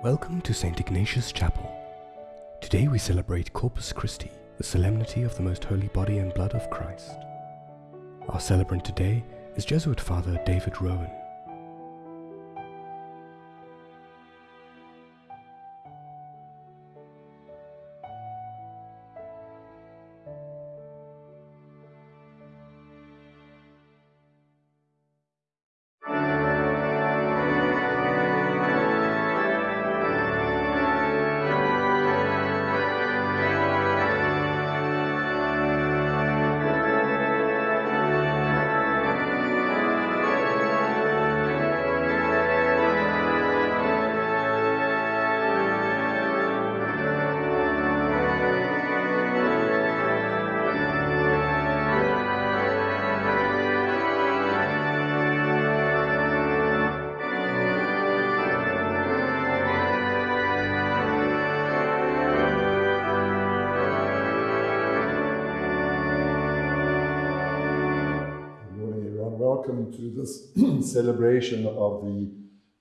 Welcome to St. Ignatius Chapel. Today we celebrate Corpus Christi, the solemnity of the most holy body and blood of Christ. Our celebrant today is Jesuit Father David Rowan. Welcome to this celebration of the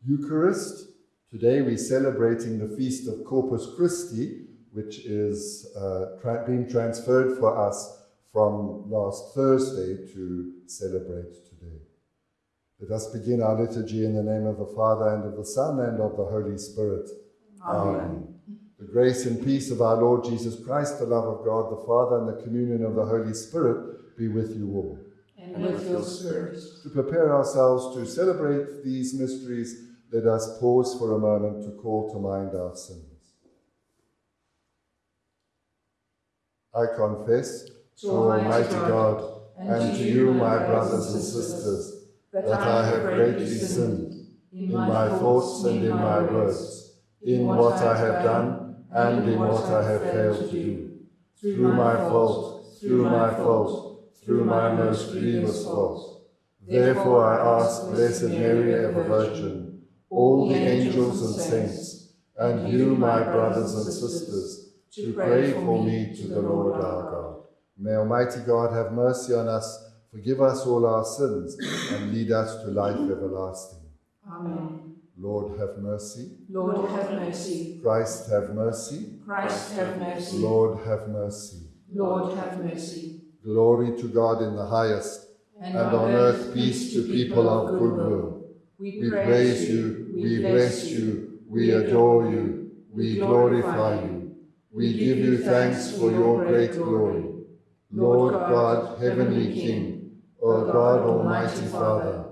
Eucharist. Today we're celebrating the feast of Corpus Christi, which is uh, tra- being transferred for us from last Thursday to celebrate today. Let us begin our liturgy in the name of the Father and of the Son and of the Holy Spirit. Amen. The grace and peace of our Lord Jesus Christ, the love of God the Father, and the communion of the Holy Spirit be with you all. And with your spirit. To prepare ourselves to celebrate these mysteries, let us pause for a moment to call to mind our sins. I confess to Almighty God and to you, my brothers and sisters, that I have greatly sinned in my thoughts and in my words, in what I have done and in what I have failed to do, through my fault, through my fault, through my most grievous fault. Therefore I ask Blessed Mary, ever Virgin, all the angels and saints, and you, my brothers and sisters, to pray for me to the Lord our God. May Almighty God have mercy on us, forgive us all our sins, and lead us to life everlasting. Amen. Lord, have mercy. Lord, have mercy. Christ, have mercy. Christ, have mercy. Lord, have mercy. Lord, have mercy. Glory to God in the highest, and on earth peace to people of good will. We praise you, we bless you, we adore you, we glorify you. We give you thanks for your great glory. Lord God, heavenly King, O God, Almighty Father,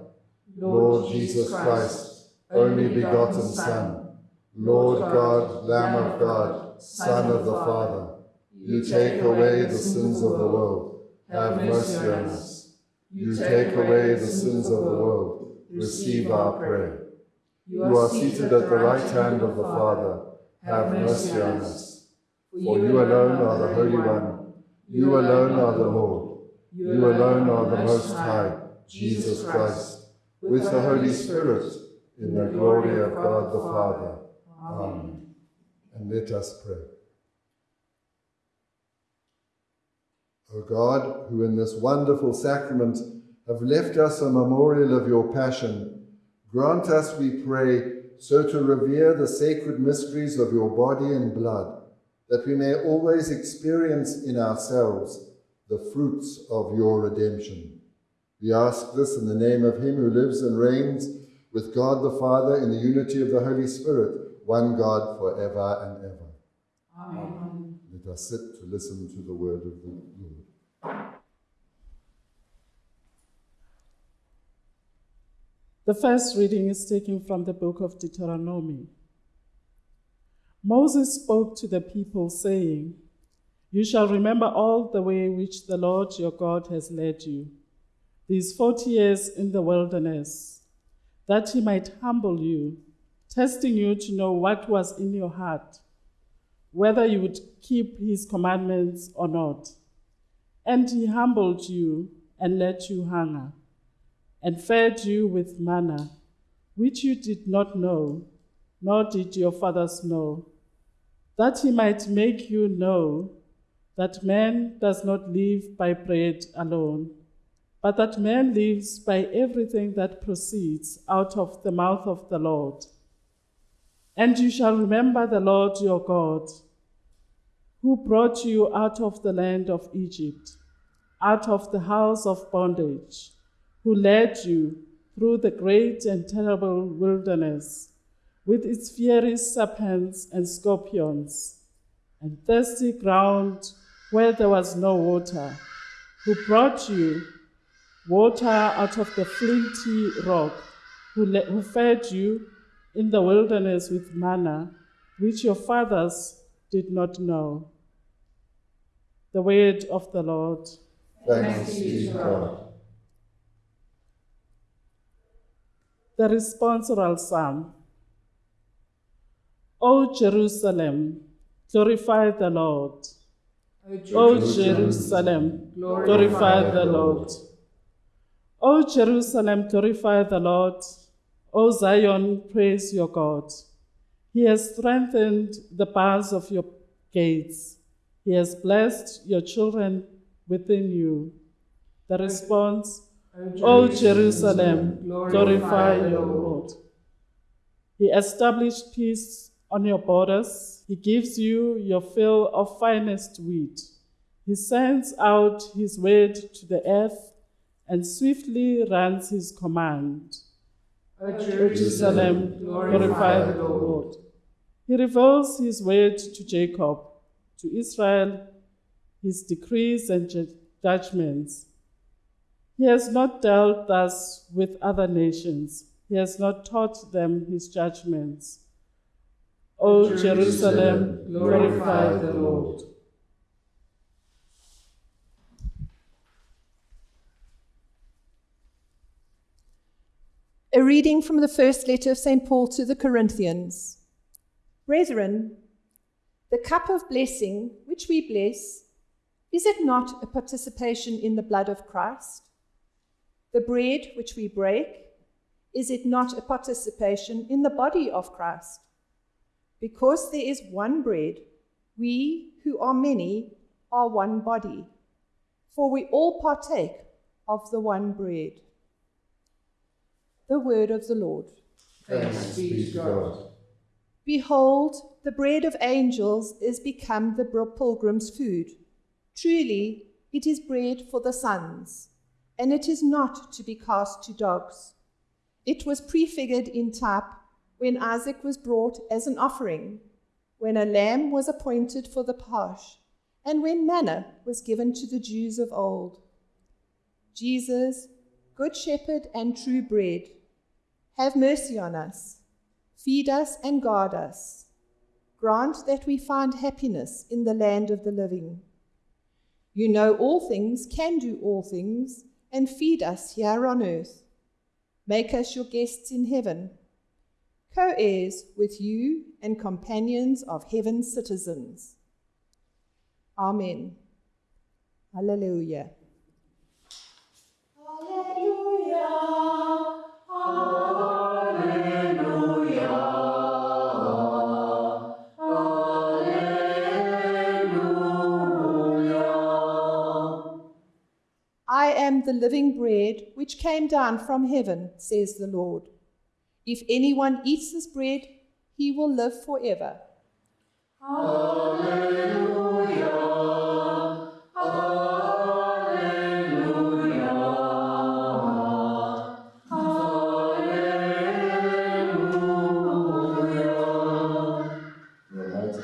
Lord Jesus Christ, only begotten Son, Lord God, Lamb of God, Son of the Father, you take away the sins of the world. Have mercy on us. You take away the sins of the world. Receive our prayer. You are seated at the right hand of the Father. Have mercy on us. For you alone are the Holy One. You alone are the Lord. You alone are the Most High, Jesus Christ, with the Holy Spirit, in the glory of God the Father. Amen. And let us pray. O God, who in this wonderful sacrament have left us a memorial of your passion, grant us, we pray, so to revere the sacred mysteries of your body and blood, that we may always experience in ourselves the fruits of your redemption. We ask this in the name of him who lives and reigns with God the Father in the unity of the Holy Spirit, one God forever and ever. Amen. Let us sit to listen to the word of the Lord. The first reading is taken from the book of Deuteronomy. Moses spoke to the people, saying, You shall remember all the way which the Lord your God has led you, these forty years in the wilderness, that he might humble you, testing you to know what was in your heart, whether you would keep his commandments or not. And he humbled you and let you hunger and fed you with manna, which you did not know, nor did your fathers know, that he might make you know that man does not live by bread alone, but that man lives by everything that proceeds out of the mouth of the Lord. And you shall remember the Lord your God, who brought you out of the land of Egypt, out of the house of bondage, who led you through the great and terrible wilderness, with its fiery serpents and scorpions, and thirsty ground where there was no water, who brought you water out of the flinty rock, who, who fed you in the wilderness with manna, which your fathers did not know. The word of the Lord. Thanks be to God. The responsorial psalm. O Jerusalem, glorify the Lord. O Jerusalem, glorify the Lord. O Jerusalem, glorify the Lord. O Zion, praise your God. He has strengthened the bars of your gates. He has blessed your children within you. The response, O Jerusalem, glorify your Lord. He established peace on your borders. He gives you your fill of finest wheat. He sends out his word to the earth and swiftly runs his command. O Jerusalem, glorify the Lord. He reveals his word to Jacob, to Israel, his decrees and judgments. He has not dealt thus with other nations. He has not taught them his judgments. O Jerusalem, glorify the Lord. A reading from the first letter of St. Paul to the Corinthians. Brethren, the cup of blessing which we bless, is it not a participation in the blood of Christ? The bread which we break, is it not a participation in the body of Christ? Because there is one bread, we who are many are one body, for we all partake of the one bread. The word of the Lord. Thanks be to God. Behold, the bread of angels is become the pilgrim's food. Truly, it is bread for the sons, and it is not to be cast to dogs. It was prefigured in type when Isaac was brought as an offering, when a lamb was appointed for the pasch, and when manna was given to the Jews of old. Jesus, Good Shepherd and true bread, have mercy on us, feed us and guard us. Grant that we find happiness in the land of the living. You know all things, can do all things, and feed us here on earth. Make us your guests in heaven, co heirs with you and companions of heaven's citizens. Amen. Hallelujah. Am the living bread which came down from heaven, says the Lord. If anyone eats this bread, he will live forever. Almighty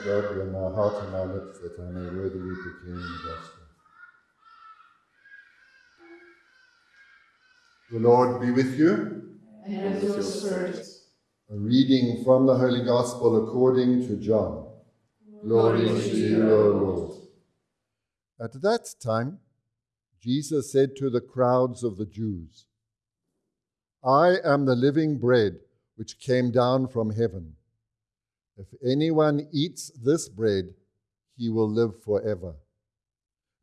God, open my heart and my lips that I may worthily proclaim the gospel. The Lord be with you. And with your spirit. A reading from the Holy Gospel according to John. Glory to you, O Lord. At that time, Jesus said to the crowds of the Jews, I am the living bread which came down from heaven. If anyone eats this bread, he will live forever.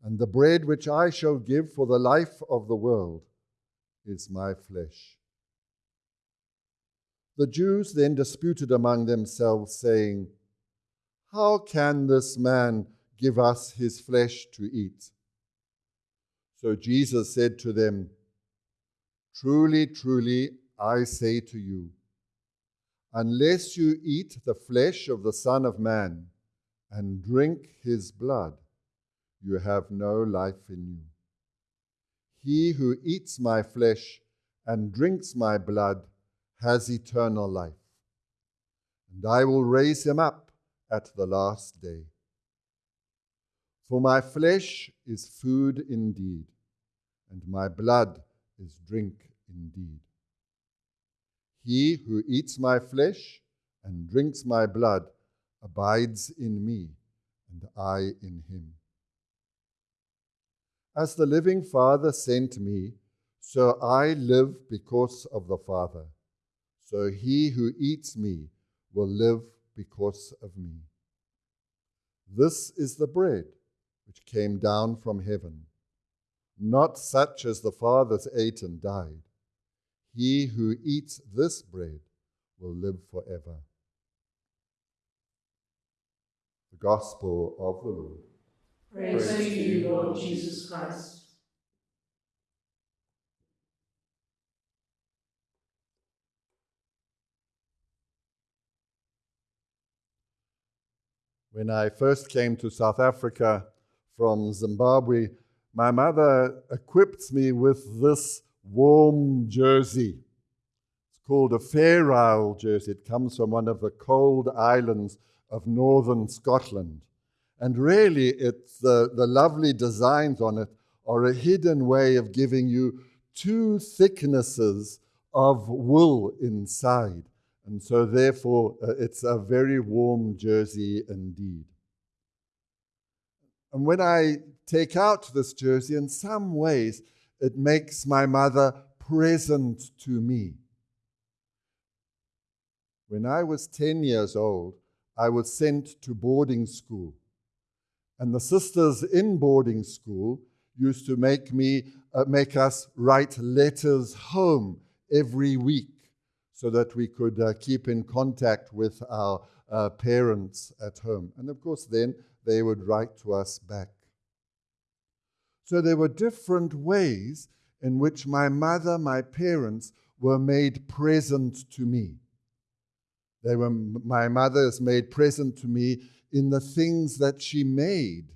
And the bread which I shall give for the life of the world is my flesh. The Jews then disputed among themselves, saying, How can this man give us his flesh to eat? So Jesus said to them, Truly, truly, I say to you, Unless you eat the flesh of the Son of Man and drink his blood, you have no life in you. He who eats my flesh and drinks my blood has eternal life, and I will raise him up at the last day. For my flesh is food indeed, and my blood is drink indeed. He who eats my flesh and drinks my blood abides in me, and I in him. As the living Father sent me, so I live because of the Father. So he who eats me will live because of me. This is the bread which came down from heaven, not such as the fathers ate and died. He who eats this bread will live forever. The Gospel of the Lord. Praise to you, Lord Jesus Christ. When I first came to South Africa from Zimbabwe, my mother equipped me with this warm jersey. It's called a Fair Isle jersey. It comes from one of the cold islands of northern Scotland. And really, it's the, the lovely designs on it are a hidden way of giving you two thicknesses of wool inside. And so, therefore, uh, it's a very warm jersey indeed. And when I take out this jersey, in some ways, it makes my mother present to me. When I was 10 years old, I was sent to boarding school. And the sisters in boarding school used to make me uh, make us write letters home every week so that we could uh, keep in contact with our uh, parents at home. And of course, then they would write to us back. So there were different ways in which my mother, my parents, were made present to me. They were, my mother is made present to me in the things that she made.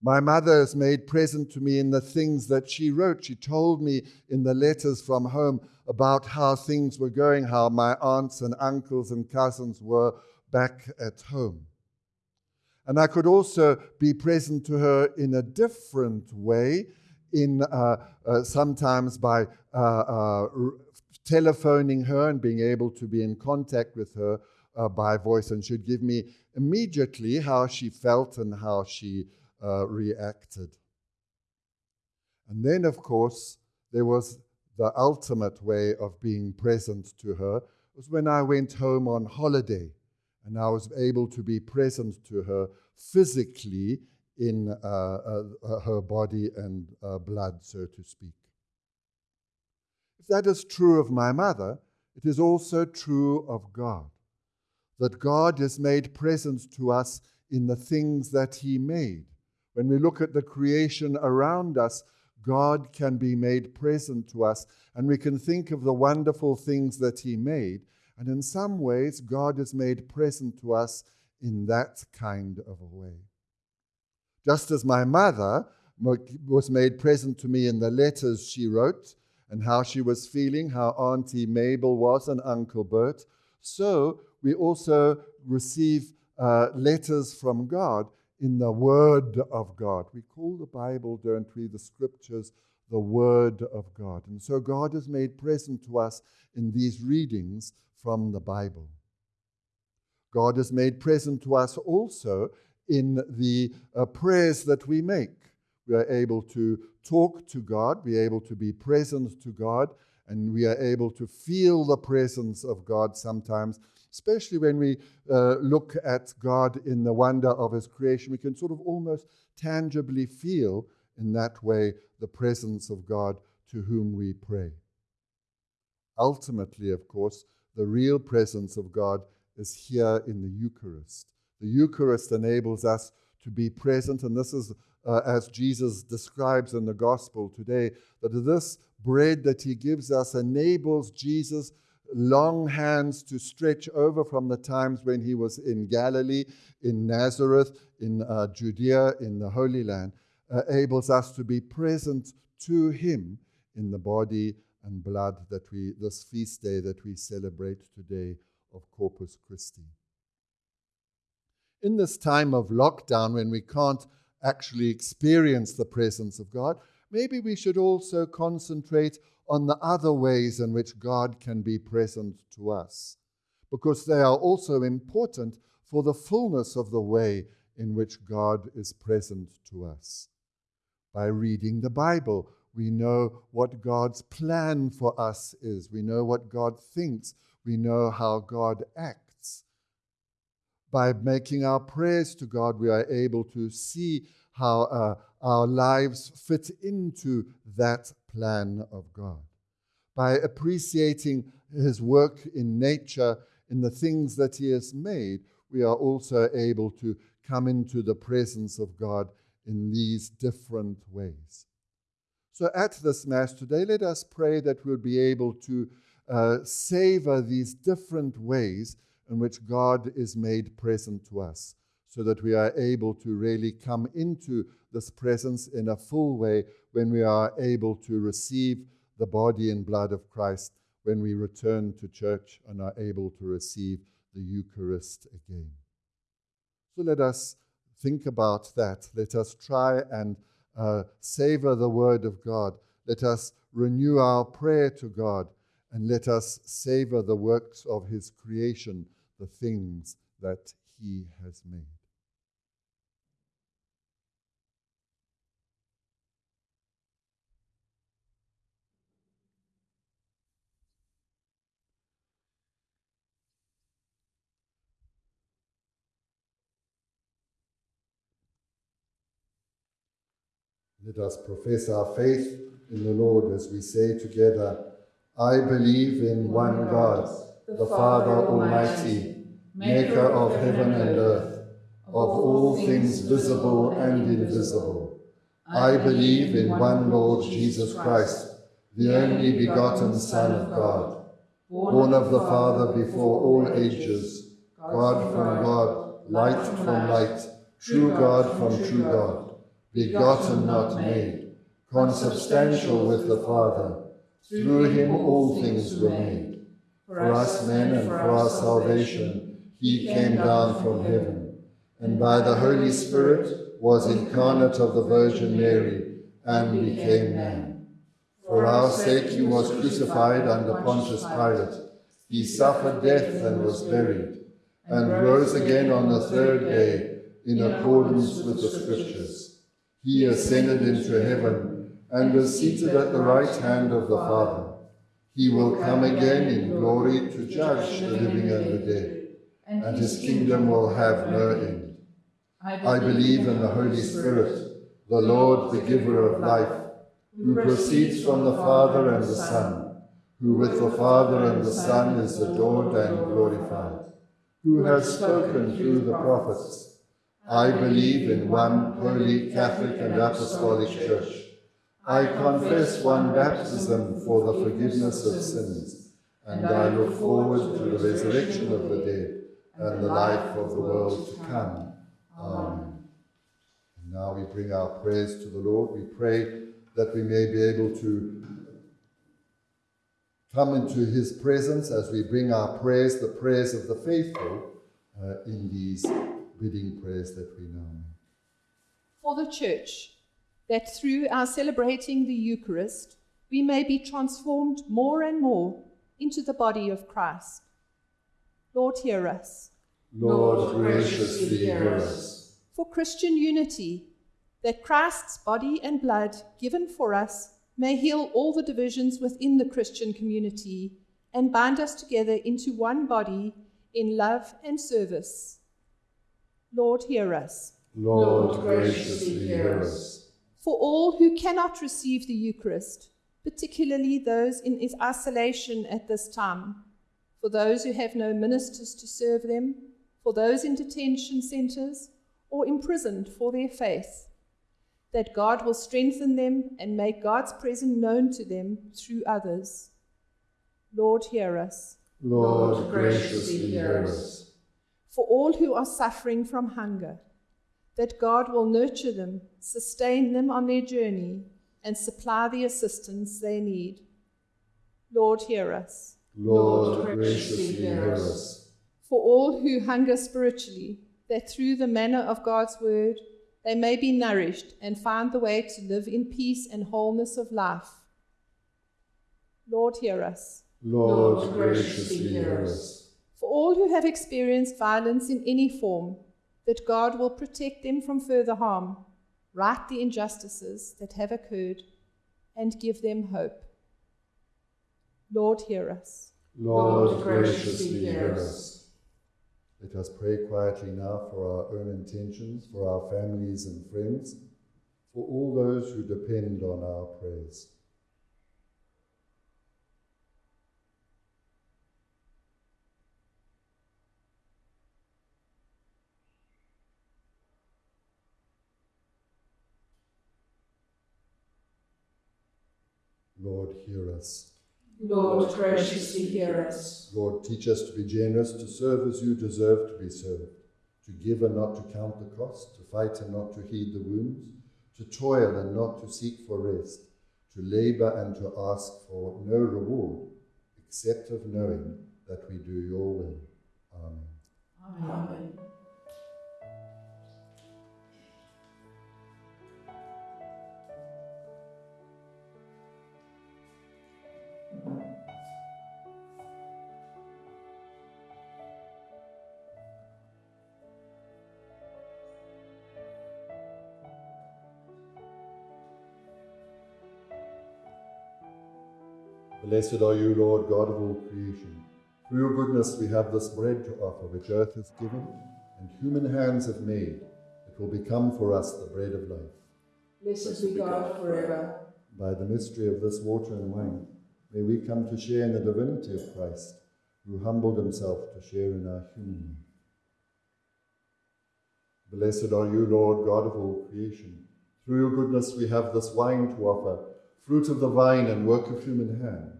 My mother is made present to me in the things that she wrote. She told me in the letters from home about how things were going, how my aunts and uncles and cousins were back at home. And I could also be present to her in a different way, in uh, uh, sometimes by uh, uh telephoning her and being able to be in contact with her uh, by voice, and she'd give me immediately how she felt and how she uh, reacted. And then, of course, there was the ultimate way of being present to her was when I went home on holiday and I was able to be present to her physically in uh, uh, her body and uh, blood, so to speak. That is true of my mother, it is also true of God that God is made present to us in the things that He made. When we look at the creation around us, God can be made present to us, and we can think of the wonderful things that He made. And in some ways, God is made present to us in that kind of a way. Just as my mother was made present to me in the letters she wrote and how she was feeling, how Auntie Mabel was and Uncle Bert, so we also receive uh, letters from God in the Word of God. We call the Bible, don't we, the Scriptures, the Word of God. And so God is made present to us in these readings from the Bible. God is made present to us also in the uh, prayers that we make. We are able to talk to God, we are able to be present to God, and we are able to feel the presence of God sometimes especially when we uh, look at God in the wonder of His creation. We can sort of almost tangibly feel in that way the presence of God to whom we pray. Ultimately, of course, the real presence of God is here in the Eucharist. The Eucharist enables us to be present, and this is uh, as Jesus describes in the Gospel today, that this bread that He gives us enables Jesus long hands to stretch over from the times when he was in Galilee, in Nazareth, in uh, Judea, in the Holy Land, uh, enables us to be present to him in the body and blood that we, this feast day that we celebrate today of Corpus Christi. In this time of lockdown, when we can't actually experience the presence of God, maybe we should also concentrate on the other ways in which God can be present to us, because they are also important for the fullness of the way in which God is present to us. By reading the Bible, we know what God's plan for us is. We know what God thinks. We know how God acts. By making our prayers to God, we are able to see how uh, our lives fit into that plan of God. By appreciating His work in nature, in the things that He has made, we are also able to come into the presence of God in these different ways. So, at this Mass today, let us pray that we'll be able to uh, savor these different ways in which God is made present to us, so that we are able to really come into this presence in a full way when we are able to receive the body and blood of Christ when we return to church and are able to receive the Eucharist again. So let us think about that. Let us try and uh, savor the Word of God. Let us renew our prayer to God and let us savor the works of His creation, the things that He has made. Let us profess our faith in the Lord as we say together, I believe in one God, the Father Almighty, maker of heaven and earth, of all things visible and invisible. I believe in one Lord Jesus Christ, the only begotten Son of God, born of the Father before all ages, God from God, light from light, true God from true God begotten, not made, consubstantial with the Father. Through him all things were made. For us men and for our salvation, he came down from heaven, and by the Holy Spirit was incarnate of the Virgin Mary, and became man. For our sake he was crucified under Pontius Pilate. He suffered death and was buried, and rose again on the third day in accordance with the Scriptures he ascended into heaven and is seated at the right hand of the Father. He will come again in glory to judge the living and the dead, and his kingdom will have no end. I believe in the Holy Spirit, the Lord, the giver of life, who proceeds from the Father and the Son, who with the Father and the Son is adored and glorified, who has spoken through the prophets, I believe in one holy Catholic and Apostolic Church. I confess one baptism for the forgiveness of sins, and I look forward to the resurrection of the dead and the life of the world to come. Amen. And now we bring our prayers to the Lord. We pray that we may be able to come into his presence as we bring our prayers, the prayers of the faithful, uh, in these bidding prayers that we know. For the Church, that through our celebrating the Eucharist, we may be transformed more and more into the body of Christ. Lord, hear us. Lord, graciously hear us. For Christian unity, that Christ's body and blood given for us may heal all the divisions within the Christian community and bind us together into one body in love and service. Lord, hear us. Lord, graciously hear us. For all who cannot receive the Eucharist, particularly those in isolation at this time, for those who have no ministers to serve them, for those in detention centers or imprisoned for their faith, that God will strengthen them and make God's presence known to them through others. Lord, hear us. Lord, graciously hear us. For all who are suffering from hunger, that God will nurture them, sustain them on their journey, and supply the assistance they need. Lord, hear us. Lord, graciously hear us. For all who hunger spiritually, that through the manna of God's word they may be nourished and find the way to live in peace and wholeness of life. Lord, hear us. Lord, graciously hear us. For all who have experienced violence in any form, that God will protect them from further harm, right the injustices that have occurred, and give them hope. Lord, hear us. Lord, graciously hear us. Let us pray quietly now for our own intentions, for our families and friends, for all those who depend on our prayers. Lord, hear us. Lord, graciously hear us. Lord, teach us to be generous, to serve as you deserve to be served, to give and not to count the cost, to fight and not to heed the wounds, to toil and not to seek for rest, to labor and to ask for no reward, except of knowing that we do your will. Amen. Amen. Blessed are you, Lord God of all creation. Through your goodness we have this bread to offer, which earth has given, and human hands have made. It will become for us the bread of life. Blessed be God forever. By the mystery of this water and wine, may we come to share in the divinity of Christ, who humbled himself to share in our human life. Blessed are you, Lord God of all creation. Through your goodness we have this wine to offer, fruit of the vine and work of human hands.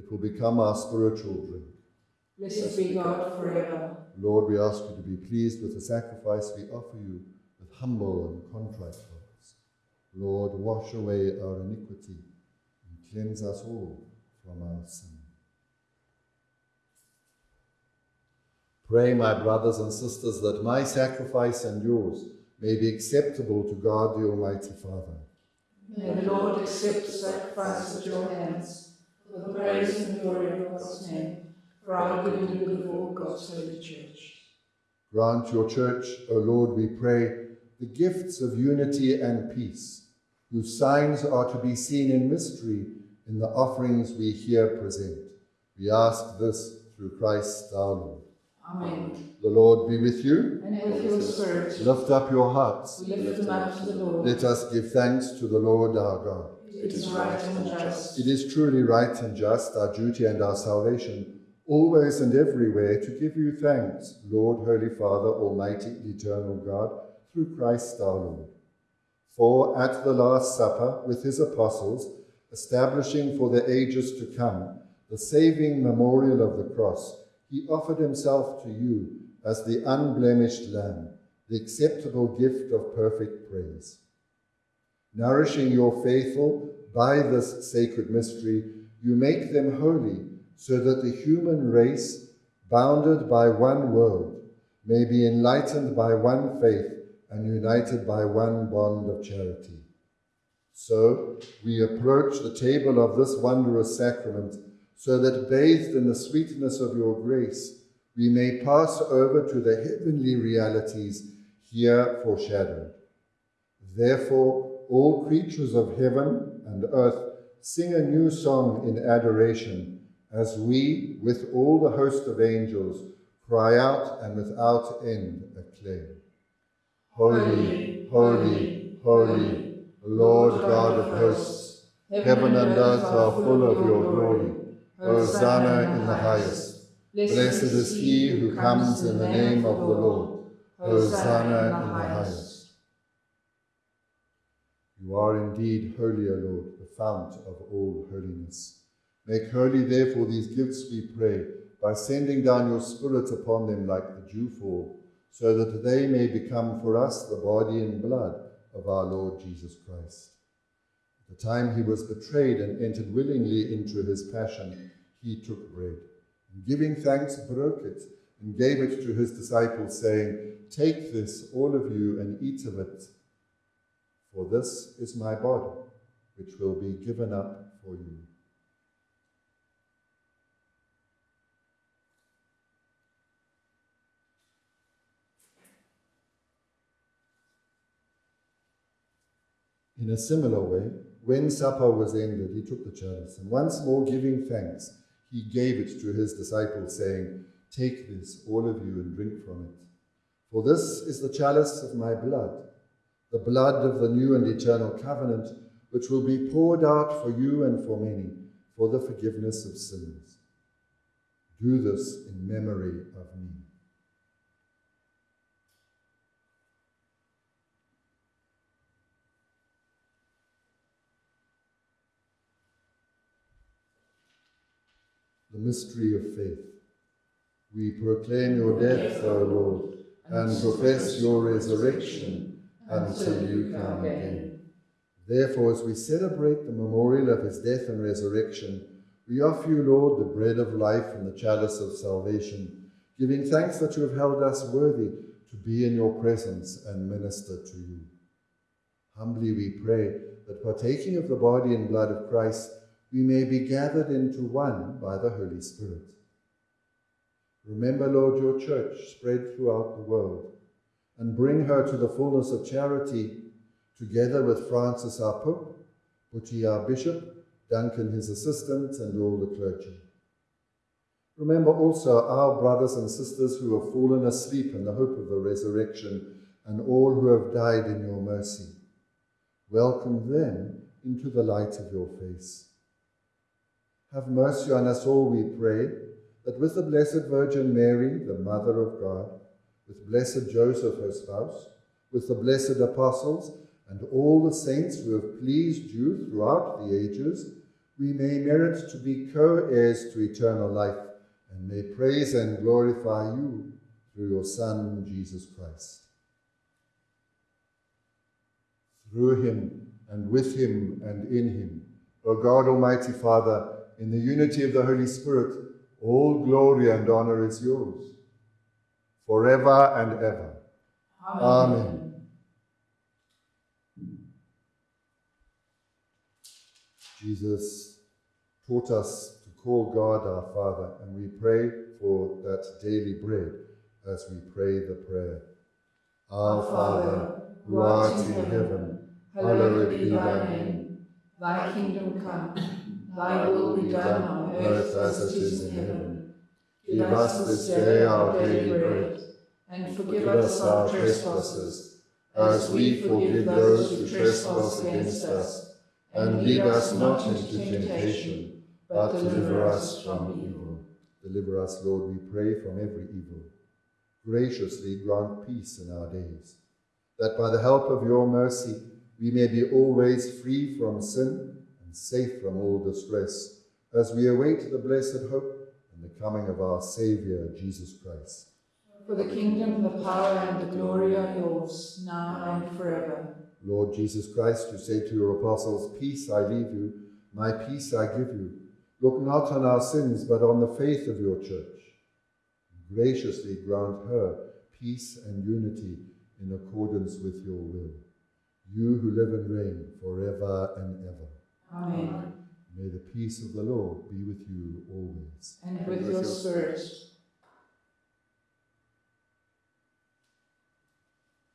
It will become our spiritual drink. Blessed be God forever. Lord, we ask you to be pleased with the sacrifice we offer you with humble and contrite hearts. Lord, wash away our iniquity and cleanse us all from our sin. Pray, my brothers and sisters, that my sacrifice and yours may be acceptable to God the Almighty Father. May the Lord accept the sacrifice at your hands for the praise and glory of God's name, for our good and the good of all God's holy church. Grant your church, O Lord, we pray, the gifts of unity and peace, whose signs are to be seen in mystery in the offerings we here present. We ask this through Christ our Lord. Amen. The Lord be with you. And with your spirit, Lift up your hearts. we lift them up to the Lord. Let us give thanks to the Lord our God. It is right and just. It is truly right and just, our duty and our salvation, always and everywhere to give you thanks, Lord, Holy Father, Almighty, Eternal God, through Christ our Lord. For at the Last Supper, with his apostles, establishing for the ages to come the saving memorial of the cross, he offered himself to you as the unblemished Lamb, the acceptable gift of perfect praise. Nourishing your faithful by this sacred mystery, you make them holy, so that the human race, bounded by one world, may be enlightened by one faith and united by one bond of charity. So we approach the table of this wondrous sacrament, so that bathed in the sweetness of your grace, we may pass over to the heavenly realities here foreshadowed. Therefore, all creatures of heaven and earth sing a new song in adoration as we, with all the host of angels, cry out and without end acclaim. Holy, holy, holy, Lord God of hosts, heaven and earth are full of your glory. Hosanna in the highest. Blessed is he who comes in the name of the Lord. Hosanna in the highest. You are indeed holy, O Lord, the fount of all holiness. Make holy, therefore, these gifts, we pray, by sending down your Spirit upon them like the dewfall, so that they may become for us the body and blood of our Lord Jesus Christ. At the time he was betrayed and entered willingly into his passion, he took bread. And giving thanks, broke it and gave it to his disciples, saying, Take this, all of you, and eat of it, for this is my body, which will be given up for you. In a similar way, when supper was ended, he took the chalice, and once more giving thanks, he gave it to his disciples, saying, Take this, all of you, and drink from it. For this is the chalice of my blood, the blood of the new and eternal covenant, which will be poured out for you and for many for the forgiveness of sins. Do this in memory of me. The mystery of faith. We proclaim your death, O Lord, and profess your resurrection until you come again. Therefore, as we celebrate the memorial of his death and resurrection, we offer you, Lord, the bread of life and the chalice of salvation, giving thanks that you have held us worthy to be in your presence and minister to you. Humbly we pray that partaking of the body and blood of Christ, we may be gathered into one by the Holy Spirit. Remember, Lord, your church spread throughout the world, and bring her to the fullness of charity, together with Francis our Pope, Buti our Bishop, Duncan his assistant, and all the clergy. Remember also our brothers and sisters who have fallen asleep in the hope of the resurrection, and all who have died in your mercy. Welcome them into the light of your face. Have mercy on us all, we pray, that with the Blessed Virgin Mary, the Mother of God, with blessed Joseph, her spouse, with the blessed apostles, and all the saints who have pleased you throughout the ages, we may merit to be co-heirs to eternal life, and may praise and glorify you through your Son, Jesus Christ. Through him, and with him, and in him, O God, Almighty Father, in the unity of the Holy Spirit, all glory and honor is yours, forever and ever. Amen. Amen. Jesus taught us to call God our Father, and we pray for that daily bread as we pray the prayer. Our Father, who art in heaven, hallowed be thy name. Thy kingdom come, thy will be done on earth as it is in heaven. Give us this day our daily bread, and forgive us our trespasses, as we forgive those who trespass against us and lead us not into temptation, but deliver us from evil. Deliver us, Lord, we pray, from every evil. Graciously grant peace in our days, that by the help of your mercy we may be always free from sin and safe from all distress, as we await the blessed hope and the coming of our Saviour, Jesus Christ. For the kingdom, the power, and the glory are yours, now and forever. Lord Jesus Christ, you say to your apostles, Peace I leave you, my peace I give you. Look not on our sins, but on the faith of your church. Graciously grant her peace and unity in accordance with your will. You who live and reign forever and ever. Amen. May the peace of the Lord be with you always. And with, and with your spirit.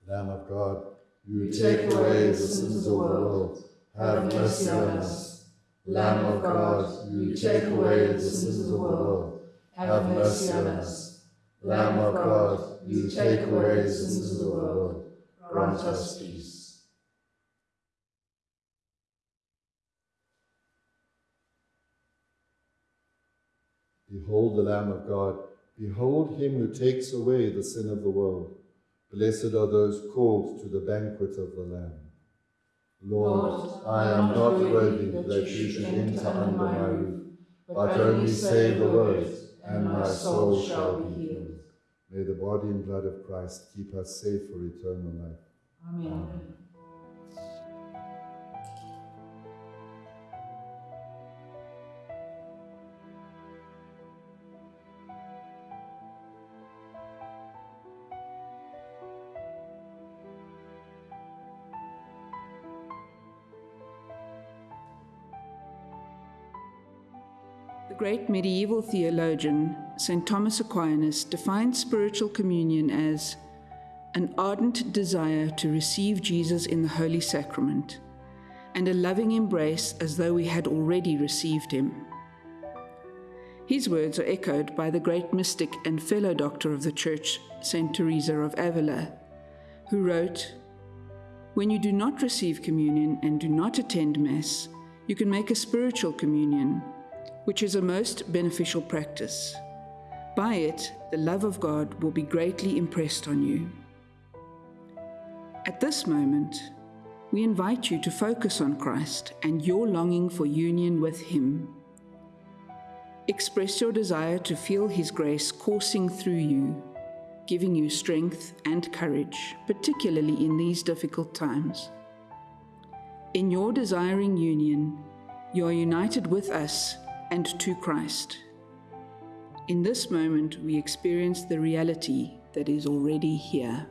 Lamb of God, you take away the sins of the world. Have mercy on us. Lamb of God, you take away the sins of the world. Have mercy on us. Lamb of God, you take away the sins of the world. Grant us peace. Behold the Lamb of God. Behold him who takes away the sin of the world. Blessed are those called to the banquet of the Lamb. Lord, I am not worthy that you should enter under my roof, but only say the words, and my soul shall be healed. May the body and blood of Christ keep us safe for eternal life. Amen. The great medieval theologian, St. Thomas Aquinas, defined spiritual communion as an ardent desire to receive Jesus in the Holy Sacrament and a loving embrace as though we had already received him. His words are echoed by the great mystic and fellow doctor of the Church, St. Teresa of Avila, who wrote, When you do not receive communion and do not attend Mass, you can make a spiritual communion which is a most beneficial practice. By it, the love of God will be greatly impressed on you. At this moment, we invite you to focus on Christ and your longing for union with Him. Express your desire to feel His grace coursing through you, giving you strength and courage, particularly in these difficult times. In your desiring union, you are united with us and to Christ. In this moment, we experience the reality that is already here.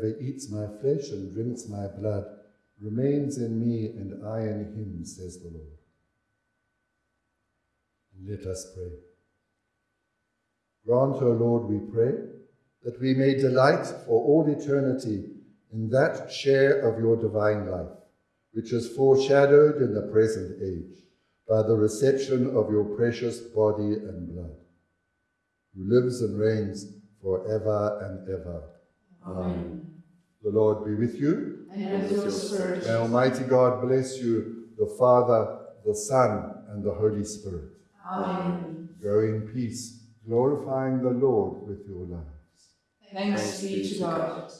Whoever eats my flesh and drinks my blood remains in me and I in him, says the Lord. Let us pray. Grant, O Lord, we pray, that we may delight for all eternity in that share of your divine life, which is foreshadowed in the present age by the reception of your precious body and blood, who lives and reigns forever and ever. Amen. The Lord be with you. And with your spirit. May Almighty God bless you, the Father, the Son, and the Holy Spirit. Amen. Go in peace, glorifying the Lord with your lives. Thanks be to God.